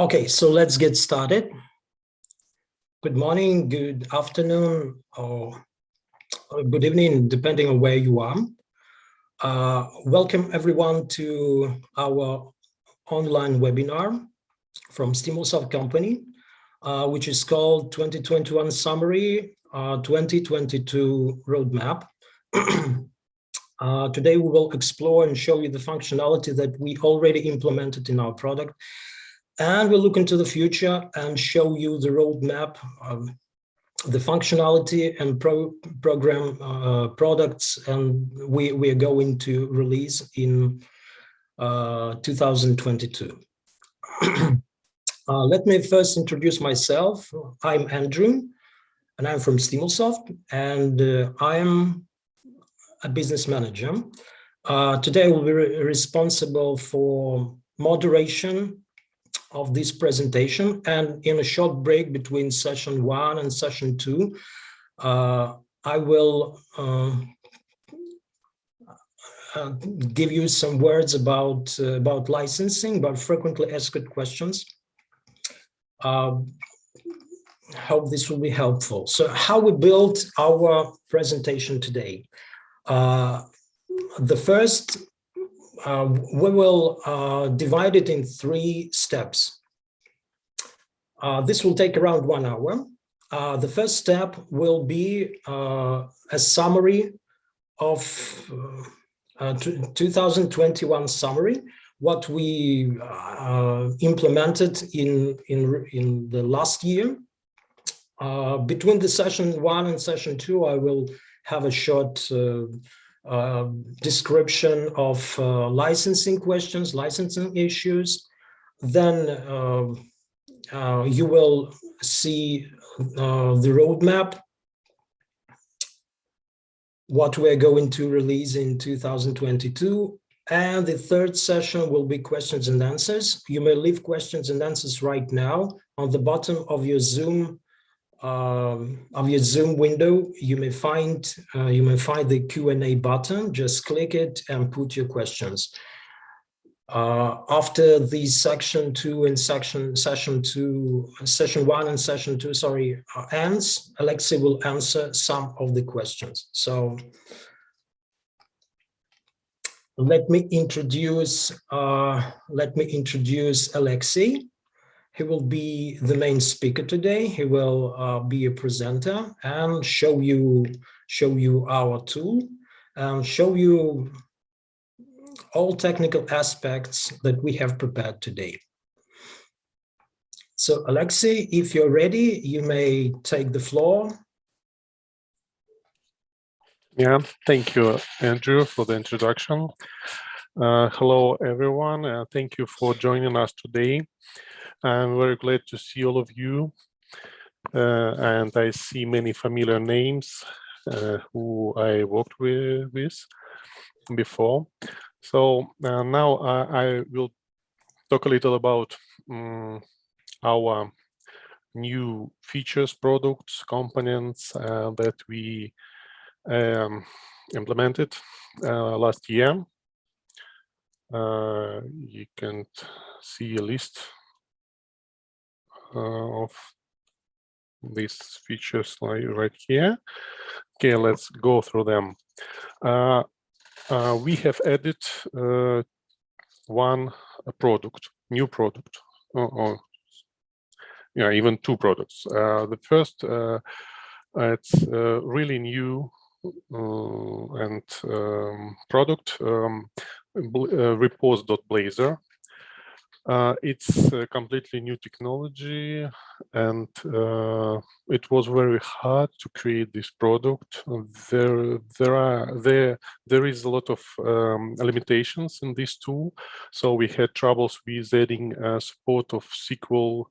Okay, so let's get started. Good morning, good afternoon, or, good evening, depending on where you are. Uh, welcome everyone to our online webinar from Stimulsoft company, uh, which is called 2021 Summary, uh, 2022 Roadmap. Uh, today we will explore and show you the functionality that we already implemented in our product and we'll look into the future and show you the roadmap of the functionality and pro program uh, products and we, we are going to release in uh, 2022. uh, let me first introduce myself. I'm Andrew and I'm from Stimulsoft and uh, I'm a business manager. Uh, today I will be re responsible for moderation of this presentation and in a short break between session one and session two, uh, I will uh, uh, give you some words about uh, about licensing, but frequently asked questions. Um, hope this will be helpful. So how we built our presentation today. Uh, the first uh, we will uh, divide it in three steps. Uh, this will take around one hour. Uh, the first step will be uh, a summary of 2021 summary, what we implemented in, in, in the last year. between the session one and session two, I will have a short uh, description of uh, licensing questions, licensing issues, then um, uh, you will see uh, the roadmap, what we're going to release in 2022. And the third session will be questions and answers. You may leave questions and answers right now on the bottom of your Zoom um, of your Zoom window, you may find uh, you may find the Q&A button. Just click it and put your questions. Uh, after the section two and section session two, session one and session two, sorry, uh, ends, Alexei will answer some of the questions. So let me introduce uh, let me introduce Alexei. He will be the main speaker today. He will uh, be a presenter and show you show you our tool and show you all technical aspects that we have prepared today. So Alexei, if you're ready, you may take the floor. Yeah, thank you, Andrew, for the introduction. Uh, hello, everyone. Uh, thank you for joining us today. I'm very glad to see all of you. Uh, and I see many familiar names uh, who I worked with, with before. So uh, now I, will talk a little about um, our new features, products, components uh, that we um, implemented uh, last year. Uh, you can see a list of these features right here. Okay, let's go through them. Uh, uh, we have added one product, new product, or, or yeah, even two products. the first, it's really new uh, and um, product um, uh, uh, it's a completely new technology and uh, it was very hard to create this product. There, there are there there is a lot of um, limitations in this tool, so we had troubles with adding uh, support of SQL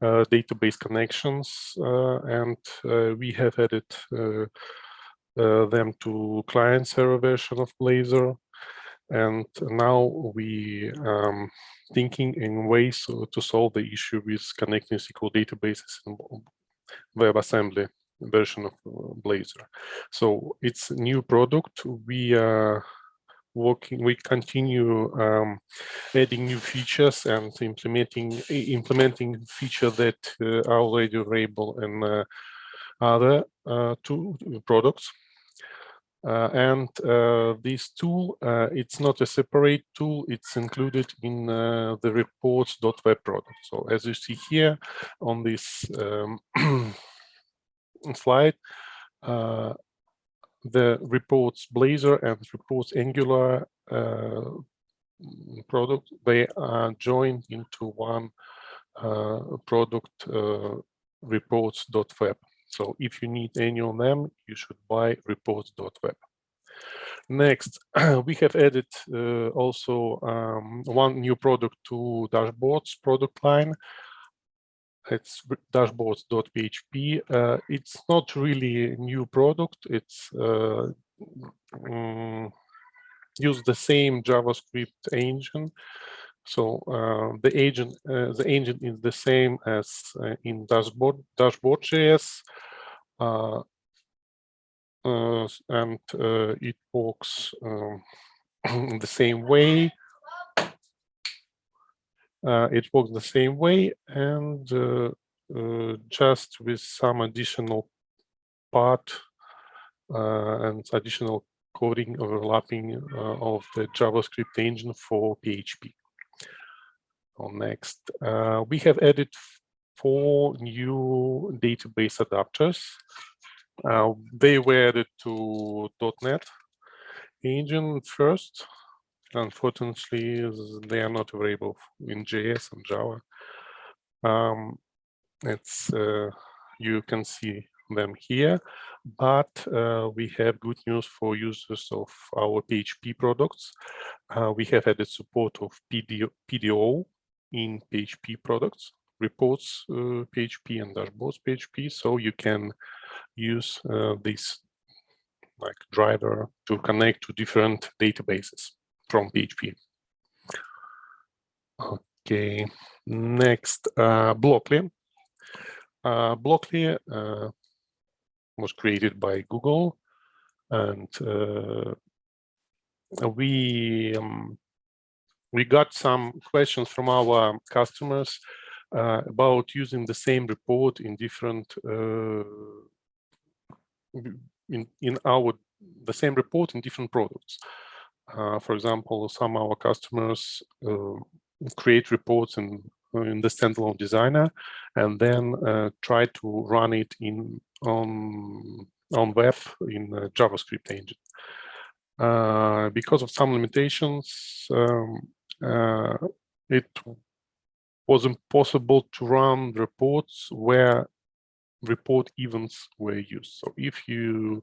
uh, database connections, uh, and uh, we have added them to client server version of Blazor and now we um, thinking in ways to solve the issue with connecting SQL databases in WebAssembly version of uh, Blazor. So it's new product. We are working, we continue um, adding new features and implementing implementing feature that uh, are already available in uh, other uh, two products. Uh, and uh, this tool, uh, it's not a separate tool, it's included in uh, the reports.web product. So as you see here on this um, slide, uh, the reports Blazor and reports Angular uh, product, they are joined into one product reports.web. So if you need any of them, you should buy reports.web. Next, we have added uh, also um, one new product to dashboards product line. It's dashboards.php. Uh, it's not really a new product. It's uh, um, use the same JavaScript engine. So uh, the agent, uh, the engine is the same as uh, in dashboard dashboard.js, uh, uh, and uh, it works um, the same way. it works the same way, and just with some additional part and additional coding overlapping of the JavaScript engine for PHP next, uh, we have added four new database adapters. Uh, they were added to .NET engine first. Unfortunately, they are not available in JS and Java. Um, it's uh, you can see them here, but uh, we have good news for users of our PHP products. Uh, we have added support of PDO in PHP products, reports uh, PHP and dashboards PHP. So you can use uh, this like driver to connect to different databases from PHP. Okay, next, uh, Blockly. Uh, Blockly uh, was created by Google and uh, we um, we got some questions from our customers uh, about using the same report in different uh, in in our the same report in different products. Uh, for example, some of our customers uh, create reports in in the standalone designer and then uh, try to run it in on on web in JavaScript engine. Uh, because of some limitations, um, it was impossible to run reports where report events were used. So if you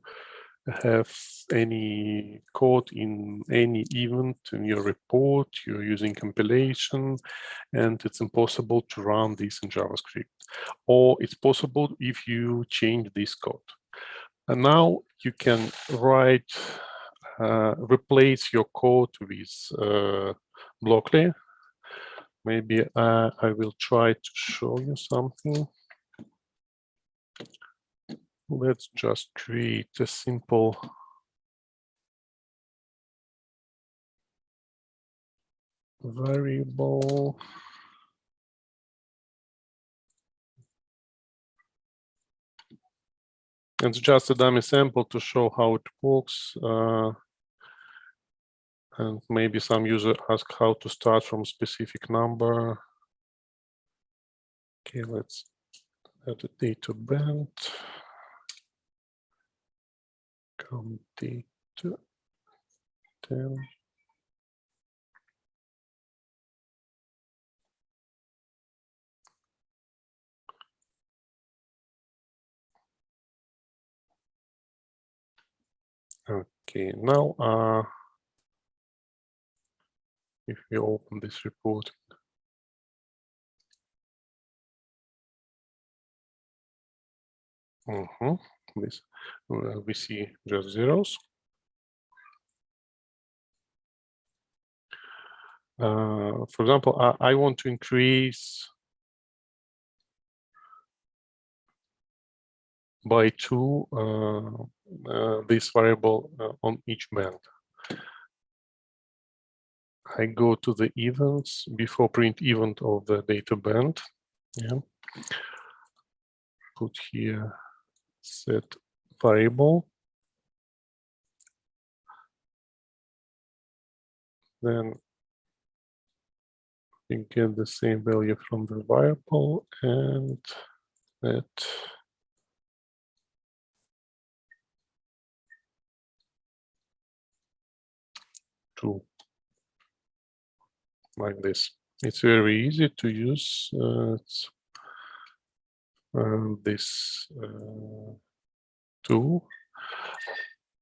have any code in any event in your report, you're using compilation, and it's impossible to run this in JavaScript. Or it's possible if you change this code. And now you can write, uh, replace your code with uh, Blockly. Maybe uh, I will try to show you something. Let's just create a simple variable. It's just a dummy sample to show how it works. Uh, and maybe some user ask how to start from specific number. Okay, let's add a data band. Count data 10. Okay, now uh, if we open this report. Mm -hmm. This uh, we see just zeros. Uh, for example, I, I, want to increase by two uh, uh this variable uh, on each band. I go to the events before print event of the data band. Yeah. Put here set variable. Then you get the same value from the variable and that true like this. It's very easy to use. Uh, uh, this uh, tool.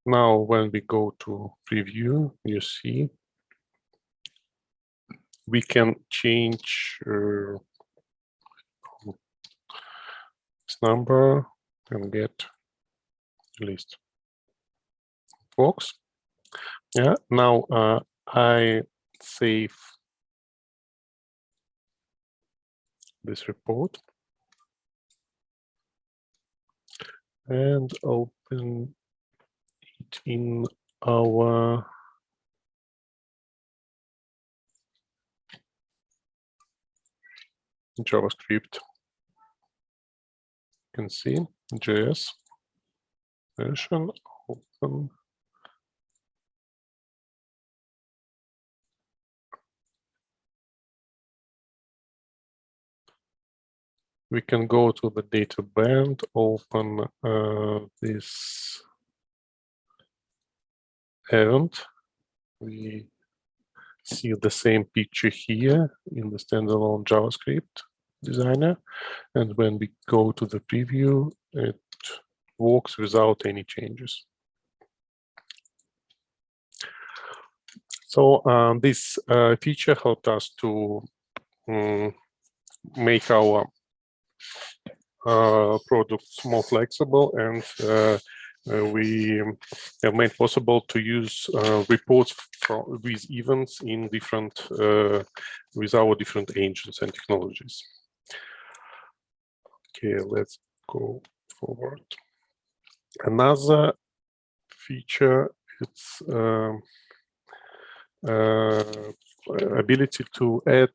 Now, when we go to preview, you see we can change uh, this number and get list. Works. Yeah. Now uh, I save this report and open it in our JavaScript. You can see JS version open. We can go to the data band, open uh, this event. We see the same picture here in the standalone JavaScript designer. And when we go to the preview, it works without any changes. So um, this uh, feature helped us to um, make our products more flexible and uh, uh, we have made possible to use uh, reports from with events in different uh, with our different engines and technologies. Okay, let's go forward. Another feature it's um, uh, ability to add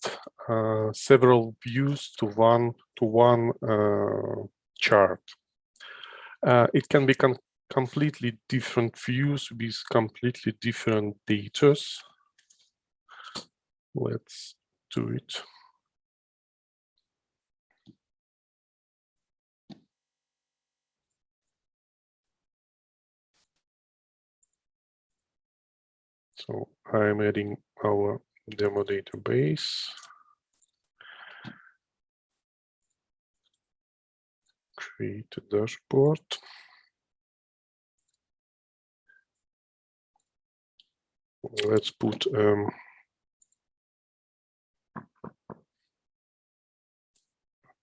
uh, several views to one to one uh, chart. it can be completely different views with completely different datas. Let's do it. So I'm adding our demo database. Create a dashboard. let's put um,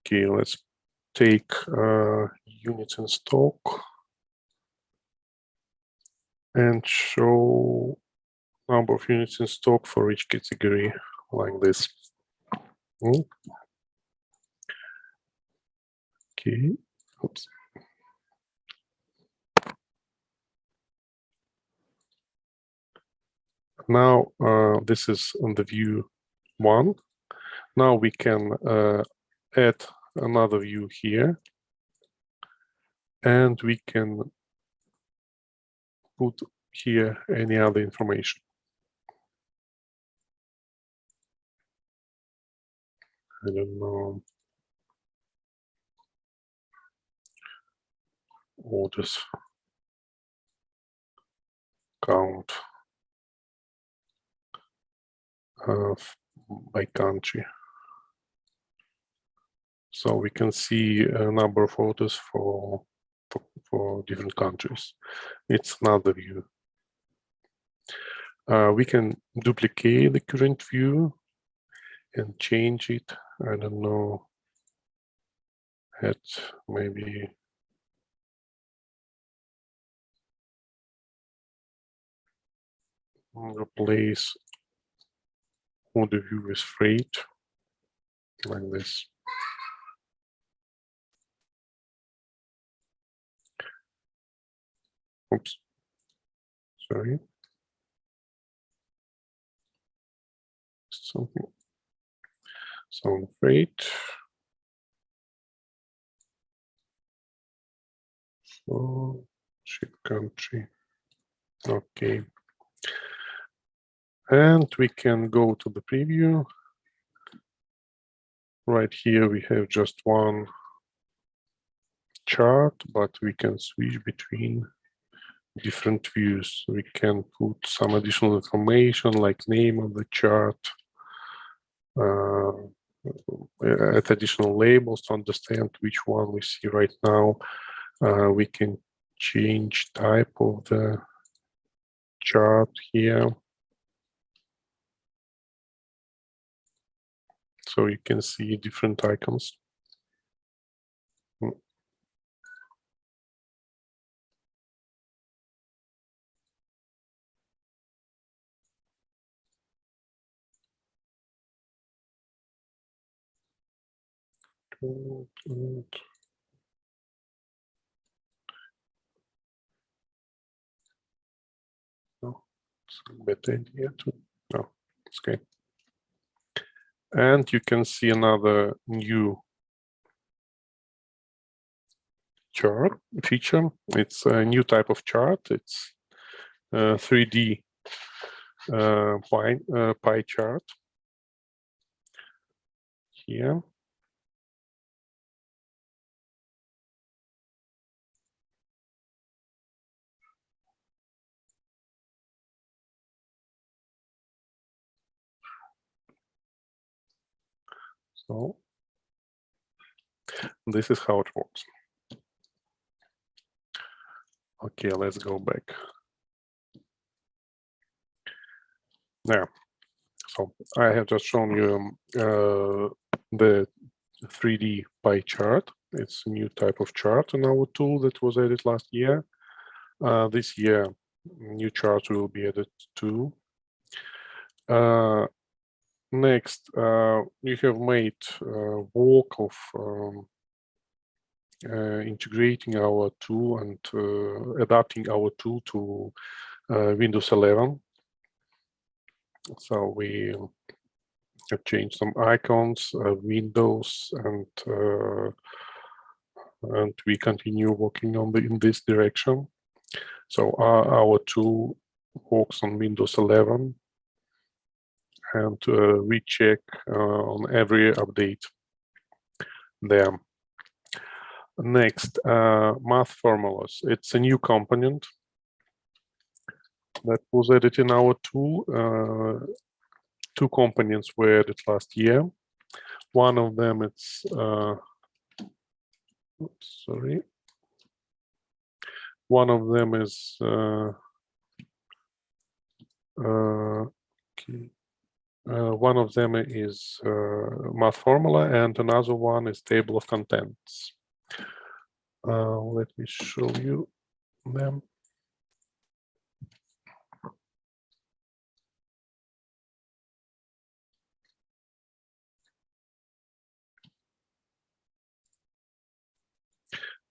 okay let's take uh, units in stock and show number of units in stock for each category like this mm. okay oops Now uh, this is on the view one. Now we can uh, add another view here. And we can put here any other information. I don't know. Orders count uh, by country. So we can see a number of orders for, for, for different countries. It's another view. Uh, we can duplicate the current view and change it. I don't know. At maybe replace or the view is freight like this. Oops, sorry. something. Sound freight. So ship country. Okay. And we can go to the preview. Right here, we have just one chart, but we can switch between different views. We can put some additional information like name of the chart, uh, at additional labels to understand which one we see right now. Uh, we can change type of the chart here. So you can see different icons. And No, it's a better idea to, no, it's okay. And you can see another new chart feature. It's a new type of chart. It's a 3D uh, pie, uh, pie chart here. So this is how it works. Okay, let's go back. There. So I have just shown you um, uh, the 3D pie chart. It's a new type of chart in our tool that was added last year. Uh, this year, new charts will be added too. Uh, Next, uh, you have made uh, work of um, uh, integrating our tool and adapting our tool to Windows 11. So we have changed some icons, windows, and and we continue working on the in this direction. So our, our tool works on Windows 11 and uh, we check uh, on every update there. Next, uh, math formulas. It's a new component that was added in our tool. two components were added last year. One of them it's oops, sorry. One of them is uh, uh, okay. Uh, one of them is uh, math formula and another one is table of contents. Uh, let me show you them.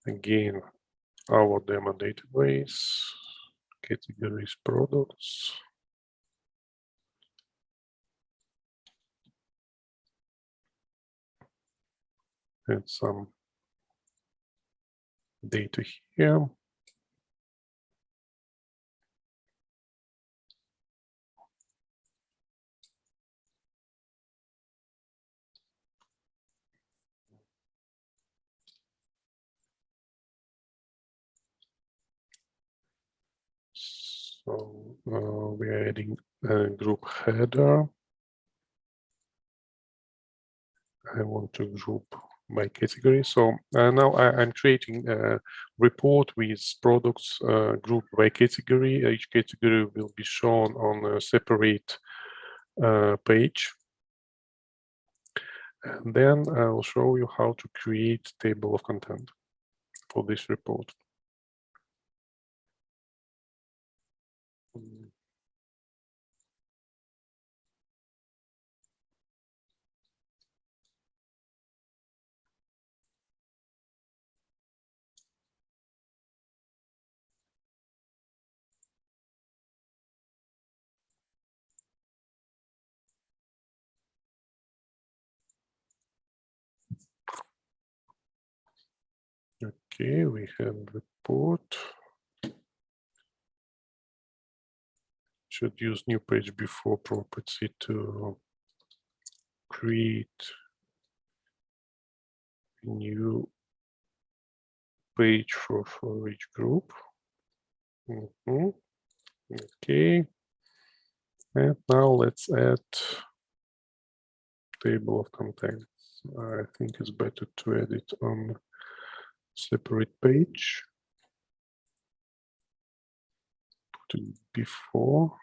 Again, our demo database, categories, products. And some data here. So uh, we are adding a group header. I want to group by category. So uh, now I, am creating a report with products uh, grouped by category. Each category will be shown on a separate uh, page. And then I'll show you how to create table of content for this report. Okay, we have report. Should use new page before property to create a new page for for each group. Mhm. Okay. And now let's add table of contents. I think it's better to add it on separate page. Put it before.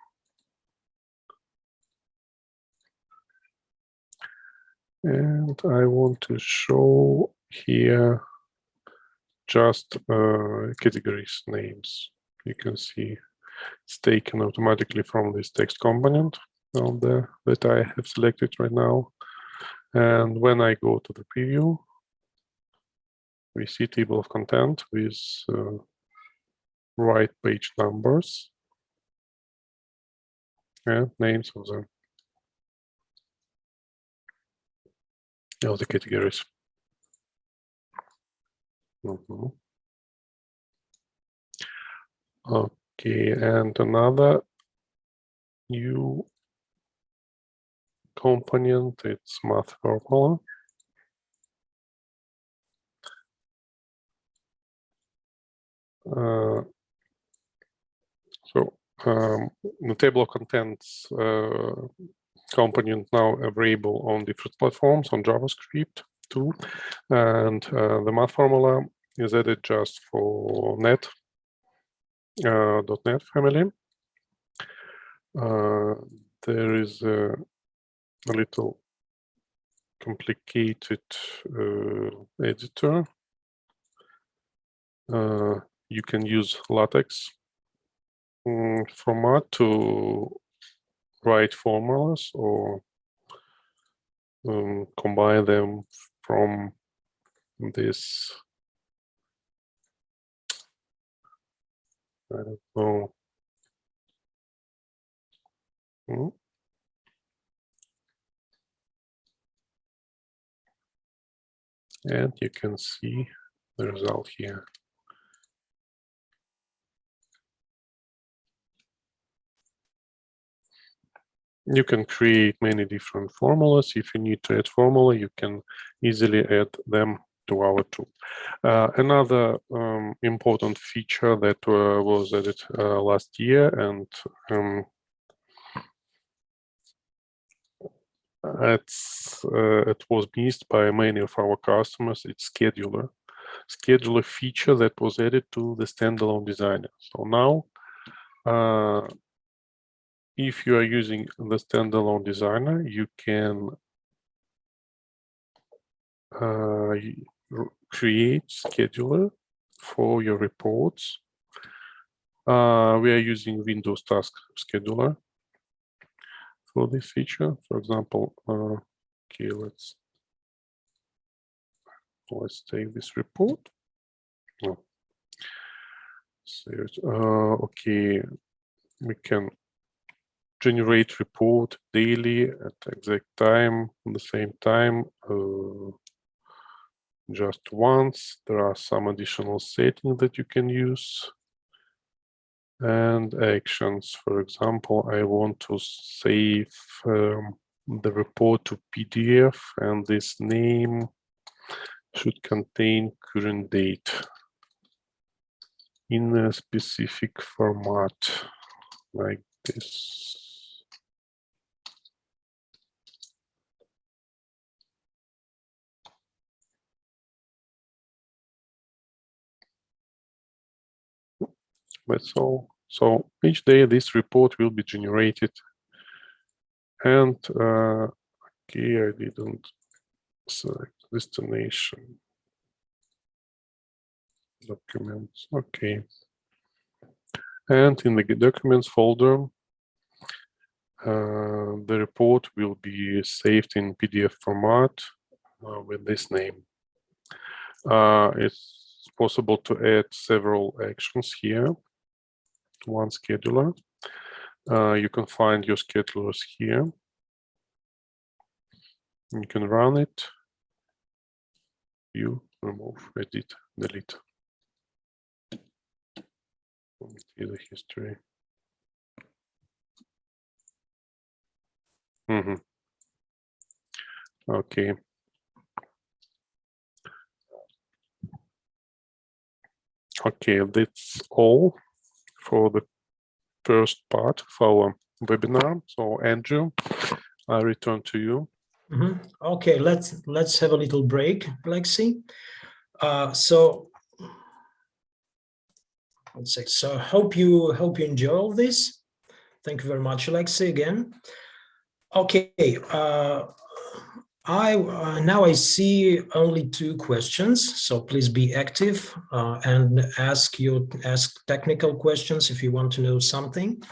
And I want to show here just uh, categories names. You can see it's taken automatically from this text component on the that I have selected right now. And when I go to the preview, we see table of content with uh, right page numbers and names of the of the categories. Mhm. Okay, and another new component, it's math formula. So um, the table of contents uh, component now available on different platforms on JavaScript too, and uh, the math formula is added just for net uh, .NET family. Uh, there is a, a little complicated uh, editor. You can use LaTeX um, format to write formulas or um, combine them from this I don't know. Hmm. And you can see the result here. You can create many different formulas. If you need to add formula, you can easily add them to our tool. Uh, another um, important feature that uh, was added uh, last year and um, uh, it was missed by many of our customers, it's scheduler. Scheduler feature that was added to the standalone designer. So now, uh, if you are using the standalone designer, you can uh, create scheduler for your reports. Uh, we are using Windows Task Scheduler for this feature. For example, uh, okay, let's let's take this report. Oh. So, uh, okay, we can generate report daily at exact time, at the same time. Uh, just once. There are some additional settings that you can use. And actions, for example, I want to save um, the report to PDF and this name should contain current date in a specific format like this. That's all. So each day this report will be generated. And uh, okay, I didn't select destination documents. Okay. And in the documents folder, uh, the report will be saved in PDF format uh, with this name. Uh, it's possible to add several actions here one scheduler. Uh, you can find your schedulers here. You can run it, view, remove, edit, delete. See the history. Mhm. Okay. Okay, that's all for the first part of our webinar. So Andrew, I return to you. Mhm. Okay, let's let's have a little break, Lexi. Uh, so let's see. so. Hope you hope you enjoy all this. Thank you very much, Lexi. Again. Okay. Uh, I uh, now I see only two questions, so please be active uh, and ask your ask technical questions if you want to know something.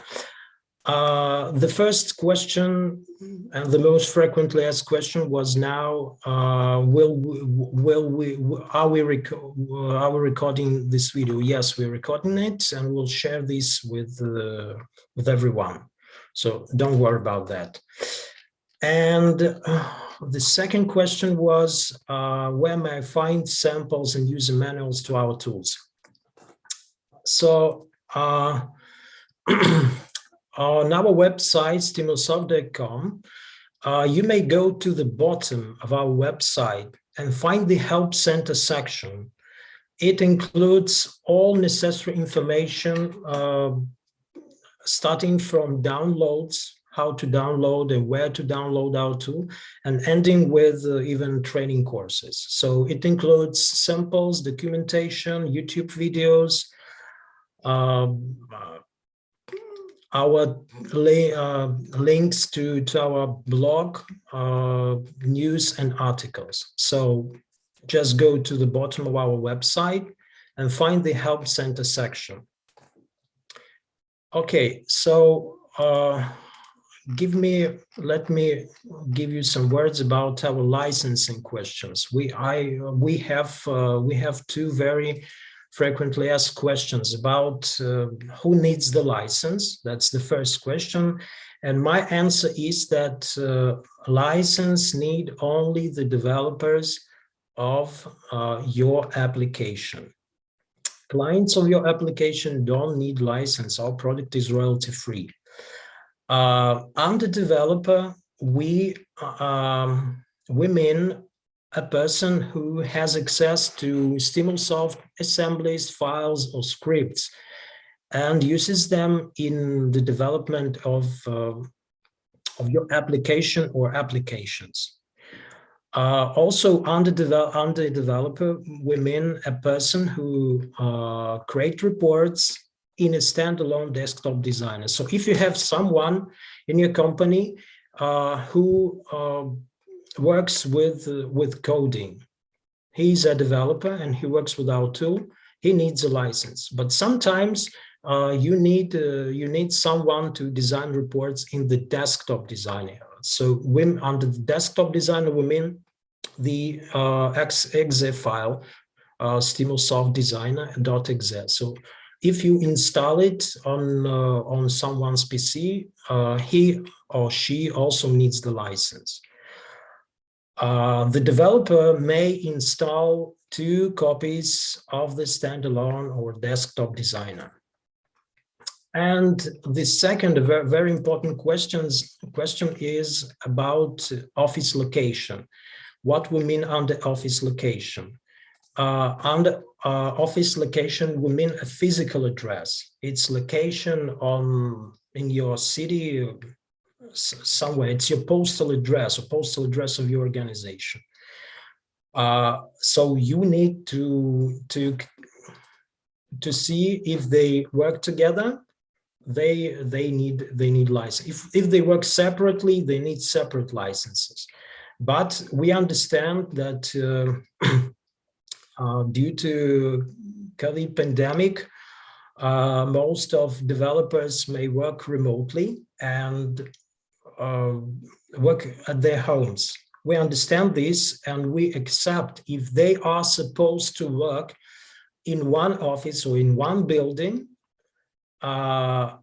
Uh, the first question and the most frequently asked question was now, uh, will, we- will we, are we, are we recording this video? Yes, we're recording it and we'll share this with, uh, with everyone. So don't worry about that. And uh, the second question was, uh, where may I find samples and user manuals to our tools? So, uh, on our website, stimulsoft.com, uh, you may go to the bottom of our website and find the Help Center section. It includes all necessary information, uh, starting from downloads, how to download and where to download our tool, and ending with uh, even training courses. So it includes samples, documentation, YouTube videos, um, uh, our uh, links to, to our blog, uh, news and articles. So just go to the bottom of our website and find the Help Center section. Okay, so uh, give me, let me give you some words about our licensing questions. We, I, we have, uh, we have two very frequently asked questions about uh, who needs the license. That's the first question. And my answer is that uh, license need only the developers of uh, your application. Clients of your application don't need license. Our product is royalty free. Uh, under developer, we um, we mean a person who has access to Stimulsoft assemblies, files, or scripts, and uses them in the development of, uh, of your application or applications. Uh, also, under, under developer, we mean a person who uh, create reports in a standalone desktop designer. So if you have someone in your company uh, who uh, works with uh, with coding. He's a developer and he works with our tool. He needs a license, but sometimes uh, you need uh, you need someone to design reports in the desktop designer. So when under the desktop designer, we mean the uh, exe file, uh, Stimulsoft designer.exe. So if you install it on uh, on someone's PC, uh, he or she also needs the license. Uh, the developer may install two copies of the standalone or desktop designer. And the second very, important questions, question is about office location. What we mean under office location. Uh, under uh, office location, we mean a physical address. Its location on in your city, somewhere. It's your postal address or postal address of your organization. Uh, so you need to to to see if they work together. They they need they need license. If if they work separately, they need separate licenses. But we understand that uh, uh, due to COVID pandemic, uh, most of developers may work remotely and uh, work at their homes. We understand this and we accept if they are supposed to work in one office or in one building, uh,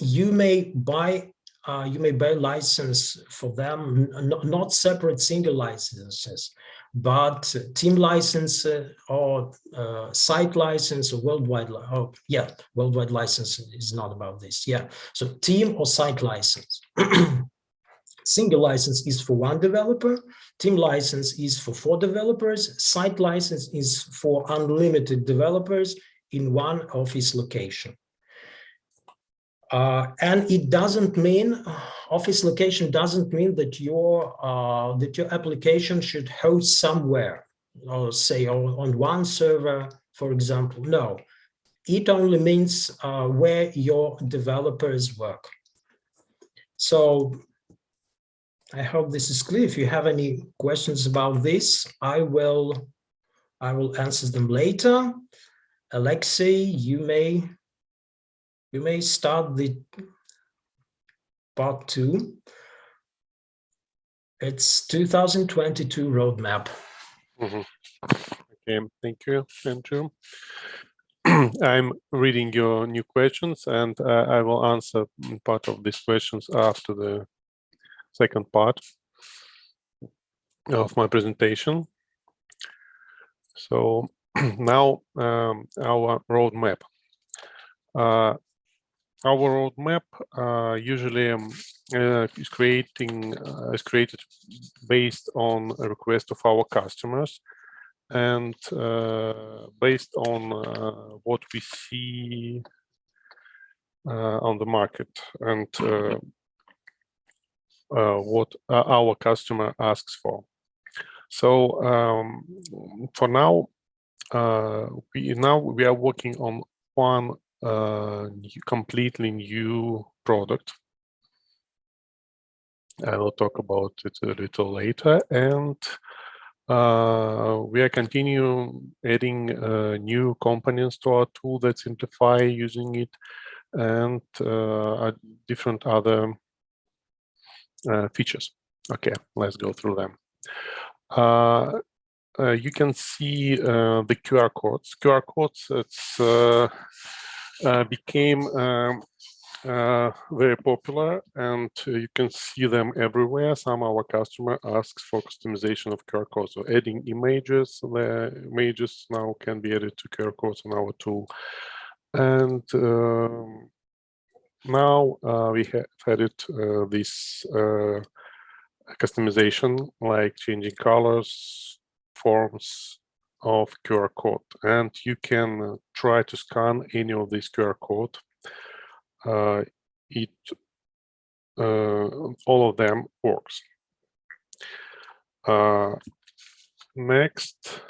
you may buy uh, you may buy license for them, not separate single licenses, but team license uh, or uh, site license or worldwide, oh, yeah, worldwide license is not about this. Yeah, so team or site license. Single license is for one developer, team license is for four developers, site license is for unlimited developers in one office location. Uh, and it doesn't mean office location doesn't mean that your uh, that your application should host somewhere or say on, on one server, for example. No, it only means uh, where your developers work. So I hope this is clear. If you have any questions about this, I will I will answer them later. Alexei, you may you may start the part two. It's 2022 roadmap. Mhm. Okay, thank you, Andrew. I'm reading your new questions and uh, I will answer mm, part of these questions after the second part of my presentation. So now um, our roadmap. Uh, our roadmap uh, usually um, uh, is creating uh, is created based on a request of our customers and uh, based on uh, what we see uh, on the market and uh, uh, what uh, our customer asks for. So um, for now, uh, we now we are working on one uh, new- completely new product. I will talk about it a little later, and uh, we are continue adding uh, new components to our tool that simplify using it, and uh, uh, different other uh, features. Okay, let's go through them. Uh, uh, you can see uh, the QR codes. QR codes it's uh, uh, became um, uh, very popular and uh, you can see them everywhere. Some our customer asks for customization of QR codes. So adding images, the images now can be added to QR codes on our tool. And um, now uh, we have added uh, this uh, customization like changing colors, forms of QR code. And you can uh, try to scan any of these QR code. Uh, it uh, all of them works. Uh, next,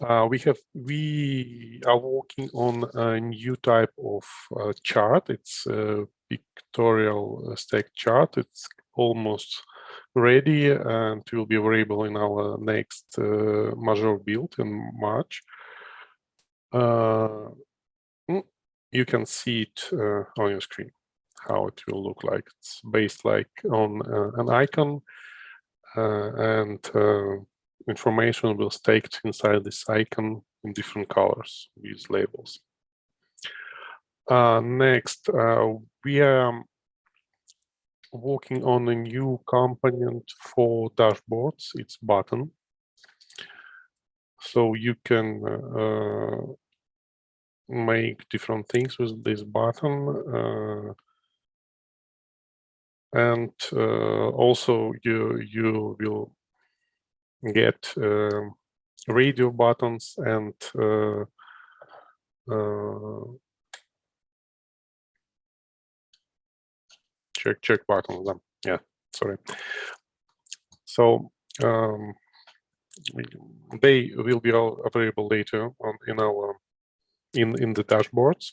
uh, we have we are working on a new type of uh, chart. It's a pictorial stack chart. It's almost ready and will be available in our next uh, major build in March. Uh, mm, you can see it uh, on your screen how it will look like. It's based like on uh, an icon uh, and uh, information will staked inside this icon in different colors with labels. Next, we are working on a new component for dashboards. It's button. So you can uh, make different things with this button. Uh, and uh, also you you will get uh, radio buttons and check check buttons. um, Yeah, sorry. So um, they will be all available later on in our in in the dashboards.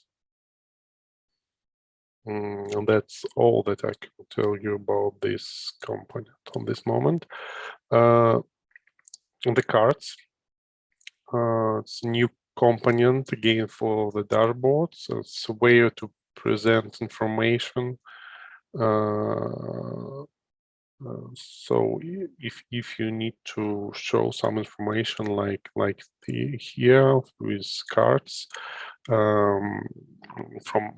Mm, and that's all that I can tell you about this component on this moment. Uh, on the cards, uh, it's new component again for the dashboard. So it's a way to present information. Uh, uh, so if if you need to show some information like like the here with cards um, from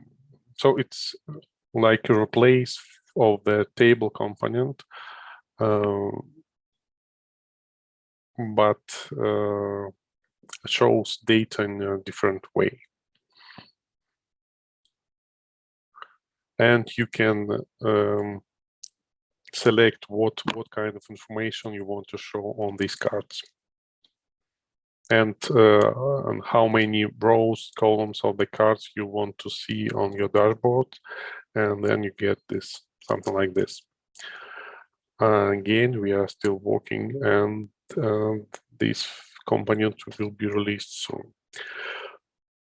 so it's like a replace of the table component uh, but uh, shows data in a different way. And you can um, select what what kind of information you want to show on these cards. And, uh, and how many rows columns of the cards you want to see on your dashboard and then you get this something like this. Uh, again we are still working and uh, this component will be released soon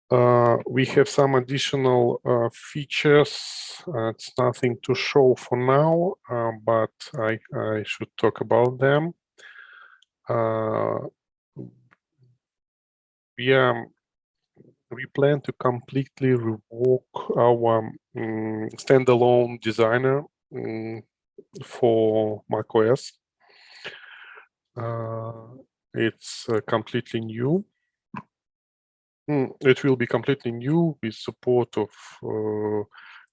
uh, we have some additional uh, features. Uh, it's nothing to show for now, uh, but I, I should talk about them. Uh, we um, we plan to completely revoke our um, standalone designer um, for macOS. It's completely new it will be completely new with support of uh,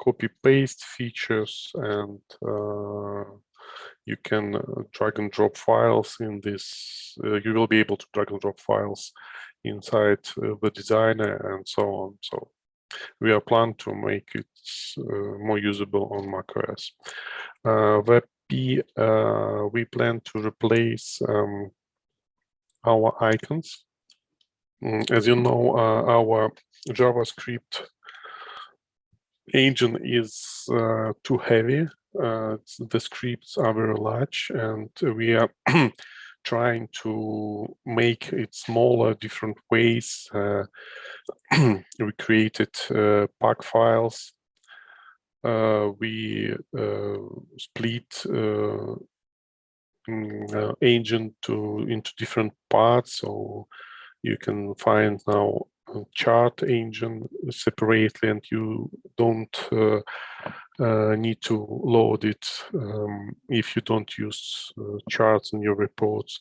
copy paste features and uh, you can uh, drag and drop files in this uh, you will be able to drag and drop files inside uh, the designer and so on. So we are planning to make it uh, more usable on macOS. WebP we plan to replace um, our icons. Mm, as you know, uh, our JavaScript engine is uh, too heavy. Uh, the scripts are very large and we are trying to make it smaller different ways. Uh, we created uh, pack files. Uh, we split mm, engine to into different parts. So you can find now chart engine separately and you don't uh, uh, need to load it um, if you don't use uh, charts in your reports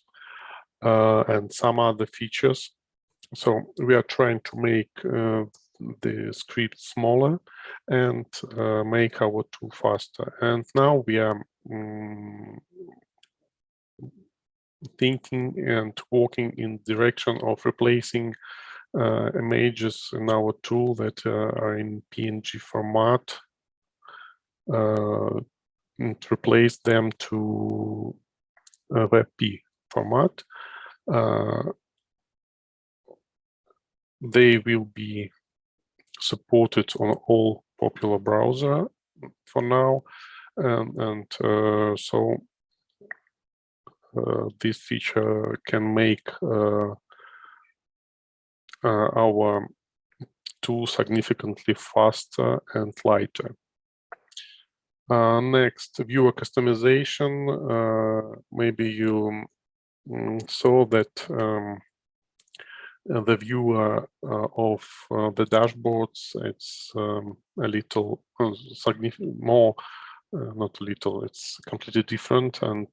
uh, and some other features. So we are trying to make uh, the script smaller and uh, make our tool faster. And now we are um, thinking and working in direction of replacing uh, images in our tool that uh, are in PNG format uh, and replace them to WebP format. Uh, they will be supported on all popular browser for now and, and uh, so uh, this feature can make uh, uh, our tool significantly faster and lighter. Uh, next, viewer customization. Uh, maybe you um, saw that um, the viewer uh, of the dashboards, it's um, a little more, not a little, it's completely different and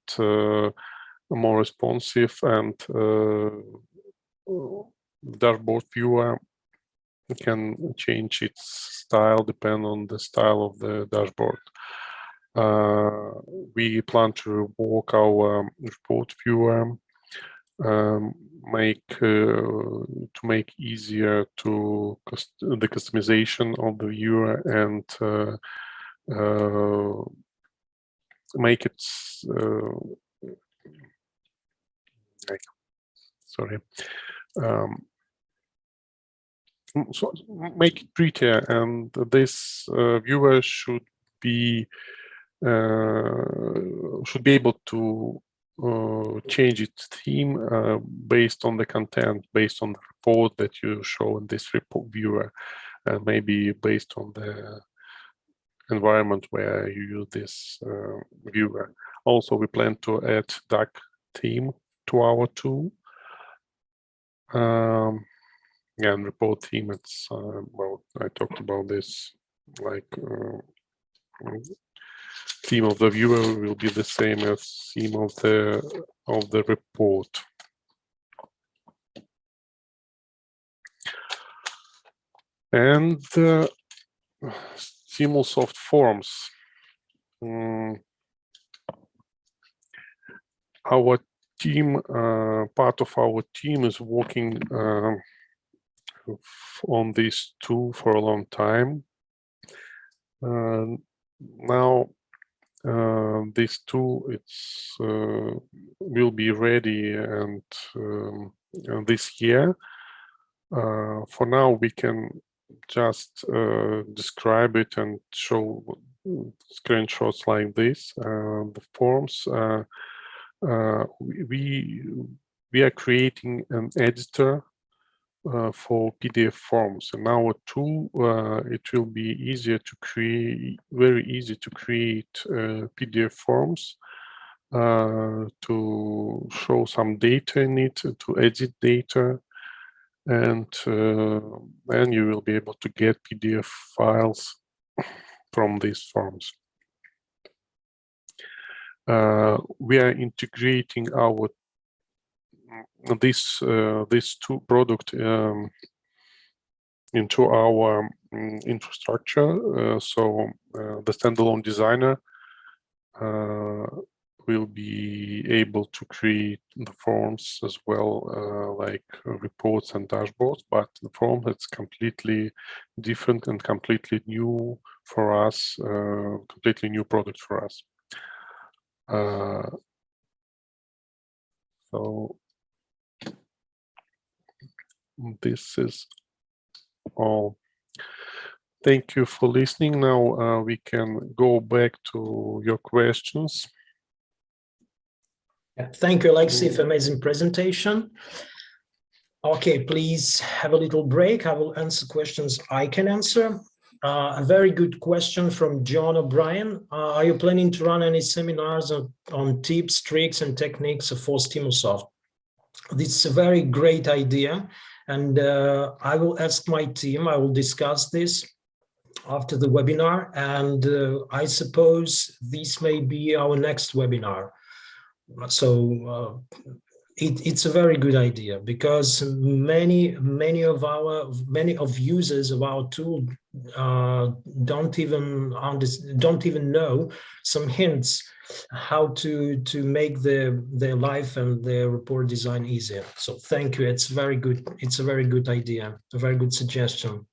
more responsive and uh, dashboard viewer can change its style depend on the style of the dashboard. Uh, we plan to work our report viewer, um, make uh, to make easier to the customization of the viewer and uh, uh make it uh, sorry. Um, so make it prettier and this uh, viewer should be uh, should be able to uh, change its theme uh, based on the content based on the report that you show in this report viewer and maybe based on the environment where you use this uh, viewer. Also we plan to add dark theme to our tool. Um, and report theme, it's, uh, well, I talked about this, like uh, theme of the viewer will be the same as theme of the of the report. And uh, Stimulsoft forms. Um, our team, uh, part of our team is working uh, on this tool for a long time. Uh, now, uh, this tool it's uh, will be ready and um, this year. Uh, for now, we can just describe it and show screenshots like this. the forms uh, we we are creating an editor uh, for PDF forms. And our tool, uh, it will be easier to create, very easy to create uh, PDF forms uh, to show some data in it, to edit data, and uh, then you will be able to get PDF files from these forms. Uh, we are integrating our this uh, this two product um, into our um, infrastructure. Uh, so the standalone designer will be able to create the forms as well, uh, like reports and dashboards, but the form is completely different and completely new for us, uh, completely new product for us. Uh, so this is all. Thank you for listening. Now uh, we can go back to your questions. Thank you, Alexei, for amazing presentation. Okay, please have a little break. I will answer questions I can answer. Uh, a very good question from John O'Brien. Uh, are you planning to run any seminars on, on tips, tricks, and techniques for Stimulsoft? This is a very great idea, and uh, I will ask my team, I will discuss this after the webinar, and uh, I suppose this may be our next webinar. So uh, it, it's a very good idea because many many of our many of users of our tool uh, don't even don't even know some hints how to to make their their life and their report design easier. So thank you. It's very good. It's a very good idea a very good suggestion.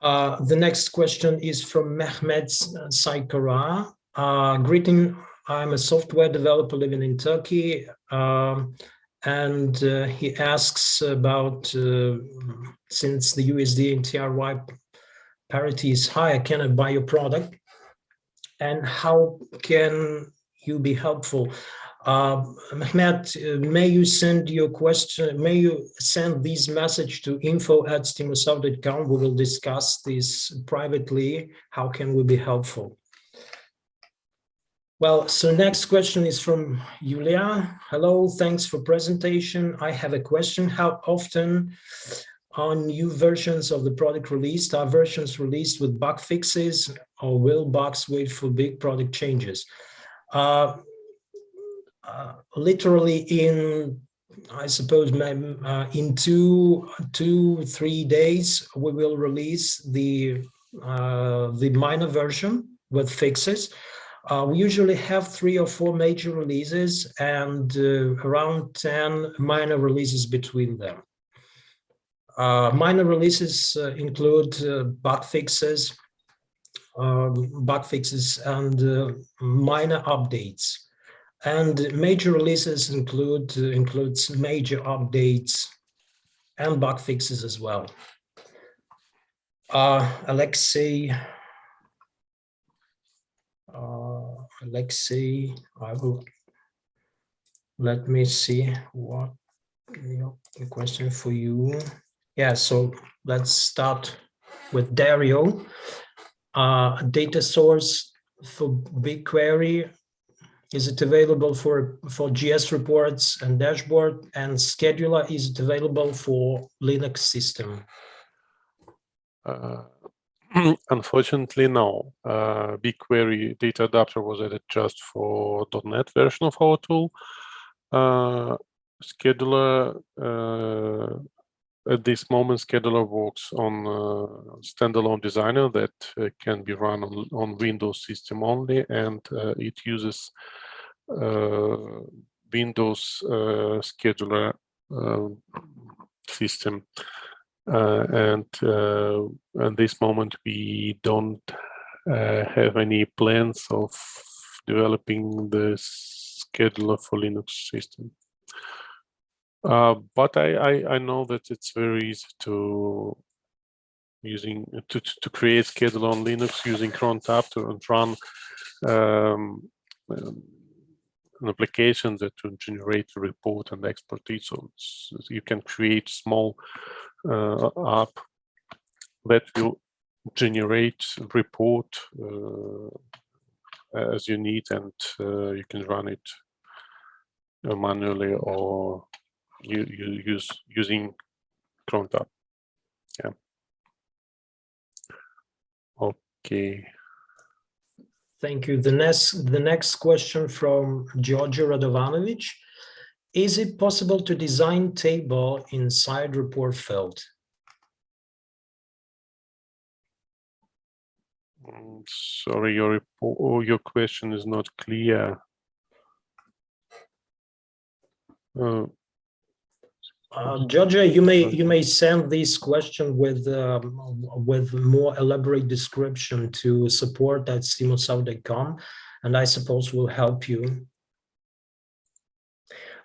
Uh, the next question is from Mehmet Saikara. Uh, greeting I'm a software developer living in Turkey, um, and uh, he asks about uh, since the USD and TRY parity is high, can I buy your product? And how can you be helpful? Uh, uh, may you send your question, may you send this message to info at stimulsoft.com. We will discuss this privately. How can we be helpful? Well, so next question is from Julia. Hello, thanks for presentation. I have a question. How often are new versions of the product released? Are versions released with bug fixes or will bugs wait for big product changes? Uh, uh, literally in, I suppose, uh, in two, two, three days, we will release the, uh, the minor version with fixes. Uh, we usually have three or four major releases and uh, around 10 minor releases between them. Uh, minor releases uh, include uh, bug fixes, um, bug fixes and uh, minor updates. And major releases include includes major updates and bug fixes as well. Alexei uh, let's see, I will, let me see what the question for you. Yeah, so let's start with Dario. Uh, data source for BigQuery, is it available for, for JS reports and dashboard and scheduler? Is it available for Linux system? Uh, Unfortunately, no. Uh, BigQuery data adapter was added just for .NET version of our tool. Uh, scheduler, uh, at this moment, scheduler works on standalone designer that uh, can be run on, on Windows system only, and uh, it uses Windows uh, scheduler um, system. Uh, and uh, at this moment, we don't uh, have any plans of developing the scheduler for Linux system. Uh, but I, I, I know that it's very easy to using to, to create schedule on Linux using cron tab to and run um, um, an application that to generate a report and export it. So you can create small uh, app that will generate report uh, as you need and uh, you can run it uh, manually or you, you use using cron tab. Yeah. Okay. Thank you. The next, the next question from Georgia Radovanovic. Is it possible to design table inside report field? Mm, Sorry, your report, oh, your question is not clear. Uh, Uh, Georgia, you may you may send this question with um, with more elaborate description to support at stimulsoft.com, and I suppose will help you.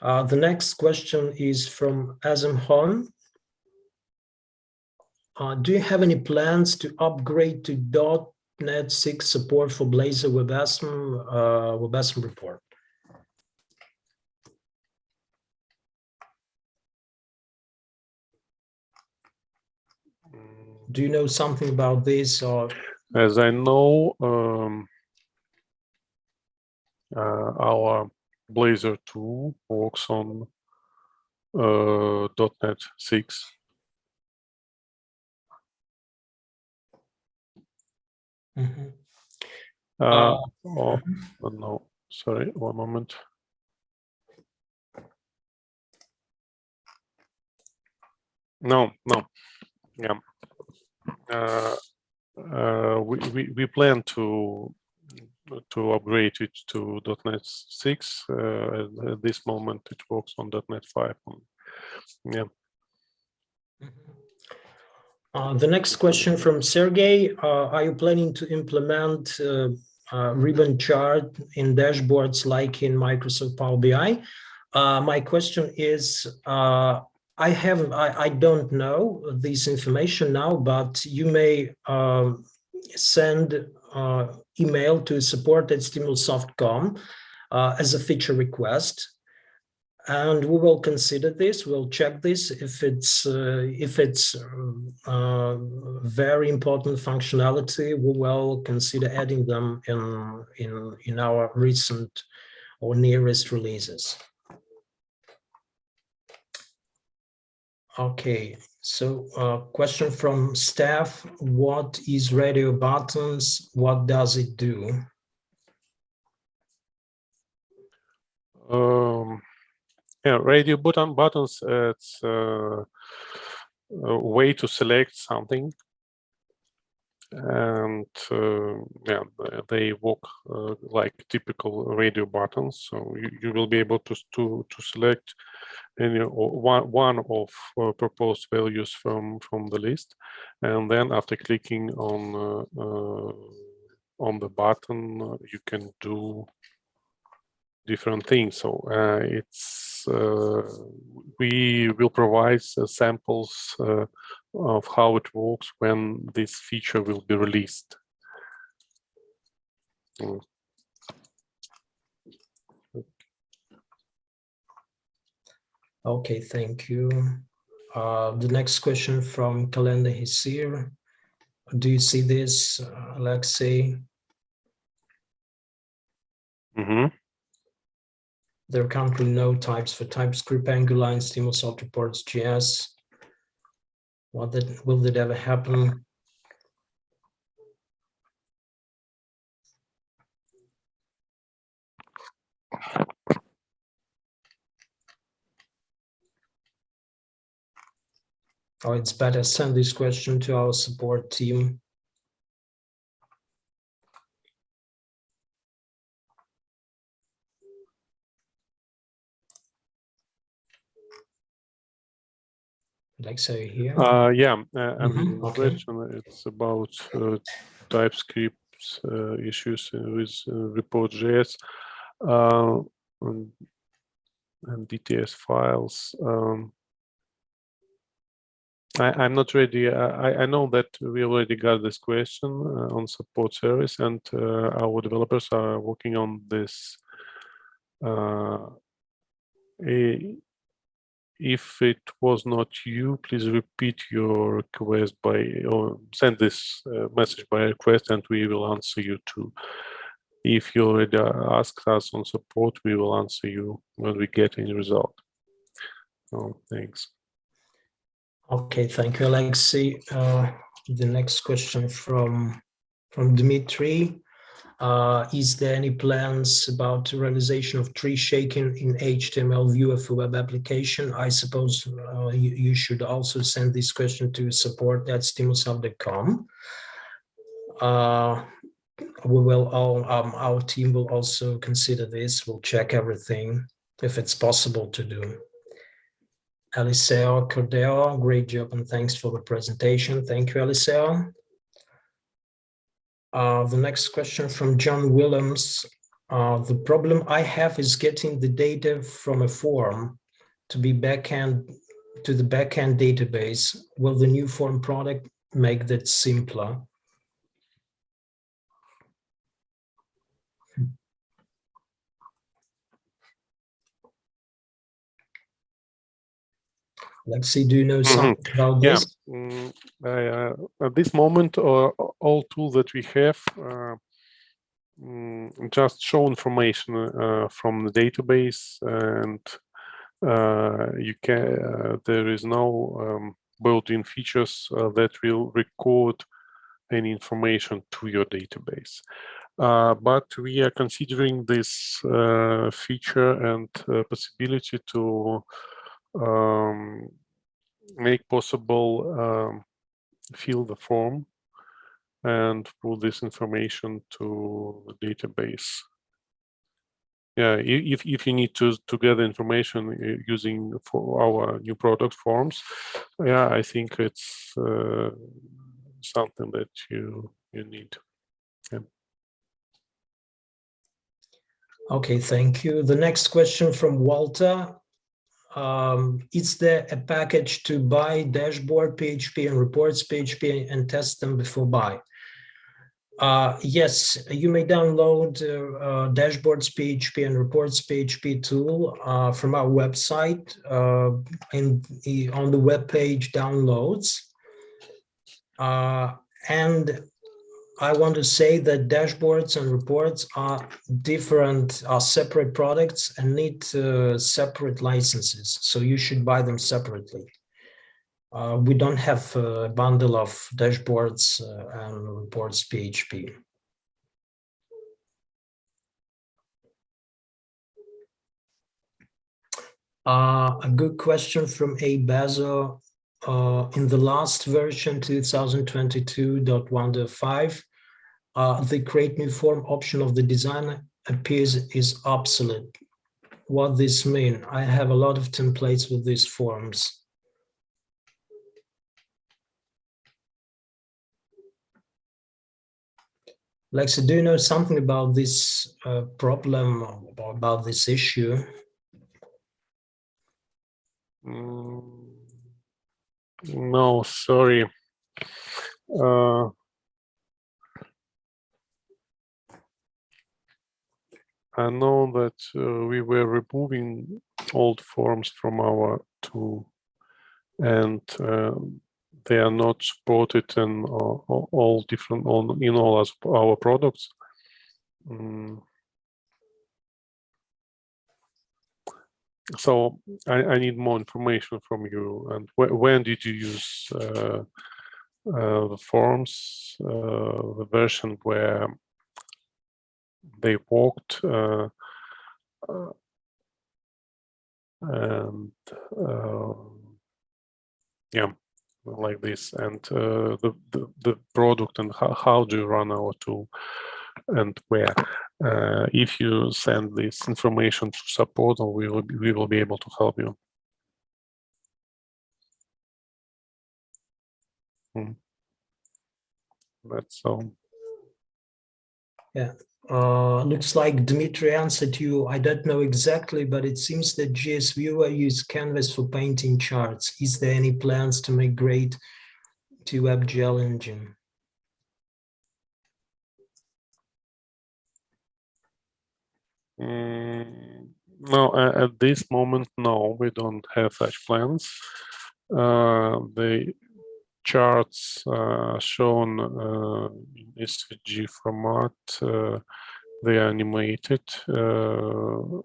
Uh, the next question is from Azam Hon. Uh, do you have any plans to upgrade to .NET 6 support for Blazor WebAssembly, uh, WebAssembly report? Do you know something about this or? As I know, um, uh, our Blazor 2 works on uh, .NET 6. Mhm. Uh, Uh, oh, oh, no, sorry, one moment. No, no, yeah. Uh, uh, we, we, we plan to to upgrade it to .NET 6. Uh, at, this moment, it works on .NET 5. Um, Yeah. Uh, the next question from Sergey, uh, are you planning to implement uh, uh, ribbon chart in dashboards like in Microsoft Power BI? Uh, my question is, I have, I, I don't know this information now, but you may um, send uh, email to support at stimulsoft.com uh, as a feature request. And we will consider this, we'll check this if it's uh, if it's uh, very important functionality, we will consider adding them in, in, in our recent or nearest releases. Okay, so uh, question from staff, what is radio buttons? What does it do? Um, yeah, radio button buttons. It's uh, a way to select something, and uh, yeah, they work uh, like typical radio buttons. So you, you will be able to to to select any one one of uh, proposed values from from the list, and then after clicking on uh, uh, on the button, uh, you can do different things. So it's we will provide samples of how it works when this feature will be released. Mm. Okay, thank you. Uh, the next question from Calendar Hisir. Do you see this, uh, Alexei? Mhm. There are currently no types for TypeScript, Angular, and Stimulsoft reports JS. What that will that ever happen? Oh, it's better send this question to our support team. Like so here. Uh, yeah, uh, and Mhm, the okay. question it's about uh, TypeScript uh, issues uh, with uh, report.js uh, and, and DTS files. Um, I, I'm not ready. I, I know that we already got this question uh, on support service, and uh, our developers are working on this. Uh, a, if it was not you, please repeat your request by or send this uh, message by request and we will answer you too. If you already asked us on support, we will answer you when we get any result. Oh, thanks. Okay, thank you, Alexei. Uh, the next question from from Dmitry. Uh, is there any plans about realization of tree shaking in HTML viewer for web application? I suppose uh, you, you should also send this question to support at stimulsoft.com. Uh, we will all, um, our team will also consider this. We'll check everything if it's possible to do. Eliseo Cordero, great job and thanks for the presentation. Thank you, Eliseo. Uh, the next question from John Williams. Uh, the problem I have is getting the data from a form to be backend to the backend database. Will the new form product make that simpler? Lexi, do you know something about Yeah, this? mm, I, uh, at this moment, uh, all tools that we have uh, mm, just show information uh, from the database, and uh, you can. Uh, there is no um, built-in features uh, that will record any information to your database. Uh, but we are considering this uh, feature and uh, possibility to um, make possible um, fill the form and put this information to the database. Yeah, if if you need to to gather information uh, using for our new product forms, yeah, I think it's uh, something that you you need. Okay, thank you. The next question from Walter. Um, is there a package to buy dashboard PHP and reports PHP and test them before buy? Uh, yes, you may download uh, uh, dashboards PHP and reports PHP tool uh, from our website uh, in the, on the web page downloads. Uh, and I want to say that dashboards and reports are different, are separate products and need uh, separate licenses. So you should buy them separately. Uh, we don't have a bundle of dashboards uh, and reports PHP. Uh, a good question from A. Bazo. Uh, in the last version 2022.1.5, uh, the create new form option of the design appears is obsolete. What this mean? I have a lot of templates with these forms. Lexi, do you know something about this uh, problem or about this issue? Mm, no, sorry. Uh, I know that uh, we were removing old forms from our tool and uh, they are not supported in all, all different on in all our products. Mm. So I, I, need more information from you. And wh when did you use uh, uh, the forms, uh, the version where they walked uh, uh, and yeah like this and the, the, the product and how, how do you run our tool and where uh, if you send this information to support we will be, we will be able to help you Mhm. That's all. Uh, looks like Dmitry answered you. I don't know exactly, but it seems that JS Viewer use Canvas for painting charts. Is there any plans to migrate to WebGL engine? Mm, No, at this moment, no, we don't have such plans. Uh, The charts uh, shown uh, in SVG format, uh, they are animated. uh,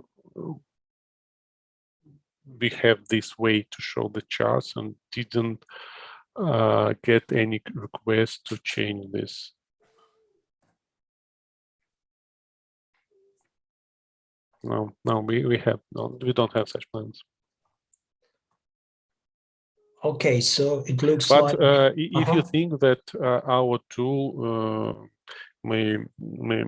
We have this way to show the charts and didn't uh, get any request to change this. No, no, we, we have, no, we don't have such plans. Okay, so it looks But like, uh, if you Uh-huh. think that uh, our tool uh, may, may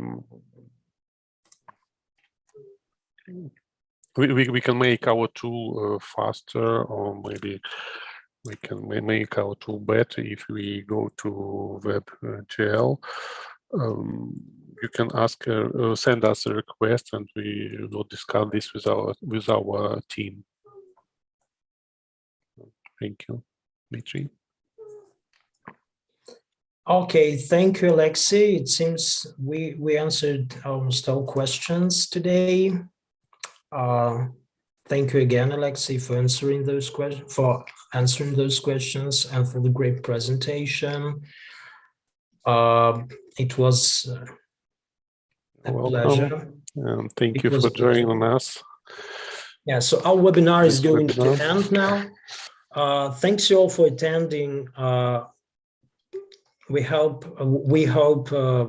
we, we, we can make our tool uh, faster or maybe we can make our tool better if we go to WebGL. Um, you can ask, uh, uh, send us a request and we will discuss this with our, with our team. Thank you, Dmitry. okay, thank you, Alexei. It seems we, we answered almost all questions today. Uh, Thank you again, Alexei, for answering those questions, for answering those questions and for the great presentation. Uh, It was uh, Welcome. pleasure. And thank It you for joining us. Yeah, so our webinar is going to end now. Uh, thanks you all for attending. Uh, we hope uh, we hope uh,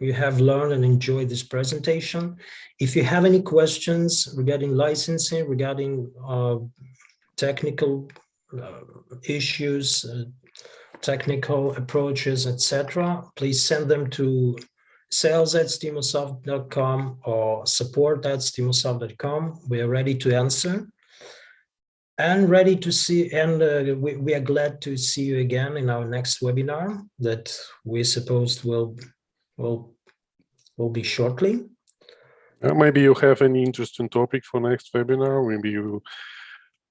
you have learned and enjoyed this presentation. If you have any questions regarding licensing, regarding uh, technical uh, issues, uh, technical approaches, etc., please send them to sales at stimulsoft.com or support at stimulsoft.com. We are ready to answer and ready to see, and uh, we, we are glad to see you again in our next webinar that we supposed will, will, will be shortly. Uh, maybe you have any interesting topic for next webinar. Maybe you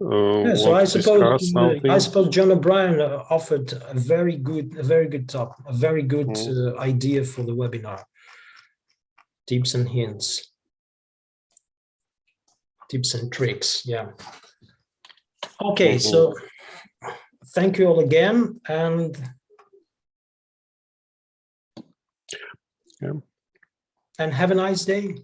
uh, Yeah, so want I to suppose, discuss uh, I suppose John O'Brien uh, offered a very good, a very good top, a very good uh, idea for the webinar. Tips and hints. Tips and tricks, yeah. Okay, so thank you all again and Yeah. and have a nice day.